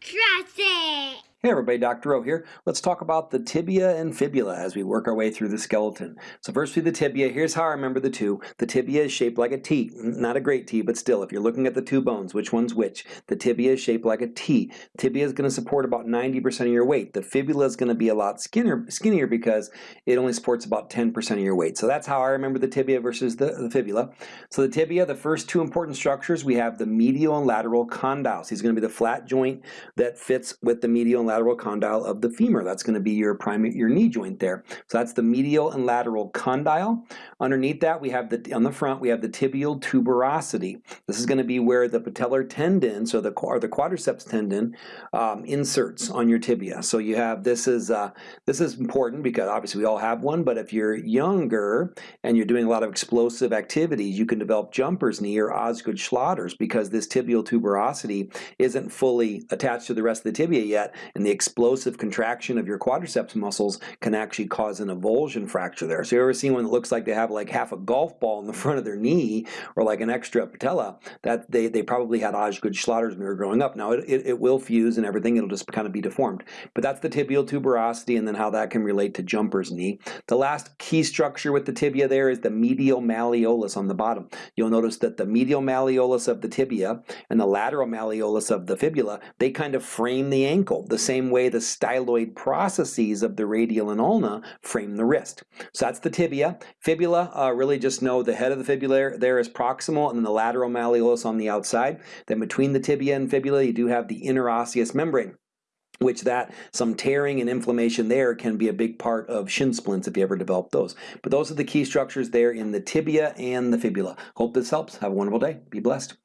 Trust it! Hey everybody, Dr. O here. Let's talk about the tibia and fibula as we work our way through the skeleton. So first through the tibia, here's how I remember the two. The tibia is shaped like a T. Not a great T, but still, if you're looking at the two bones, which one's which? The tibia is shaped like a T. Tibia is going to support about 90% of your weight. The fibula is going to be a lot skinnier, skinnier because it only supports about 10% of your weight. So that's how I remember the tibia versus the, the fibula. So the tibia, the first two important structures, we have the medial and lateral condyles. He's going to be the flat joint that fits with the medial and lateral condyle of the femur. That's going to be your primary, your knee joint there. So that's the medial and lateral condyle. Underneath that, we have the on the front we have the tibial tuberosity. This is going to be where the patellar tendon, so the or the quadriceps tendon, um, inserts on your tibia. So you have this is uh, this is important because obviously we all have one. But if you're younger and you're doing a lot of explosive activities, you can develop jumper's knee or Osgood Schlatters because this tibial tuberosity isn't fully attached to the rest of the tibia yet, and the explosive contraction of your quadriceps muscles can actually cause an avulsion fracture there. So you ever seen one that looks like they have like half a golf ball in the front of their knee or like an extra patella, that they, they probably had Osgood Schlatters when they were growing up. Now it, it, it will fuse and everything, it'll just kind of be deformed. But that's the tibial tuberosity and then how that can relate to jumper's knee. The last key structure with the tibia there is the medial malleolus on the bottom. You'll notice that the medial malleolus of the tibia and the lateral malleolus of the fibula, they kind of frame the ankle the same way the styloid processes of the radial and ulna frame the wrist. So that's the tibia. Fibula, uh, really just know the head of the fibula there is proximal and then the lateral malleolus on the outside. Then between the tibia and fibula you do have the interosseous membrane which that some tearing and inflammation there can be a big part of shin splints if you ever develop those. But those are the key structures there in the tibia and the fibula. Hope this helps. Have a wonderful day. Be blessed.